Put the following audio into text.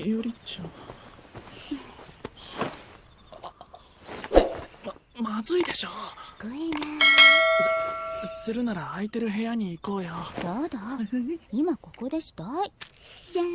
よりちゃん。ままずいでしょ。聞こえないするなら空いてる部屋に行こうよ。どうだ？今ここでしたい。じゃん。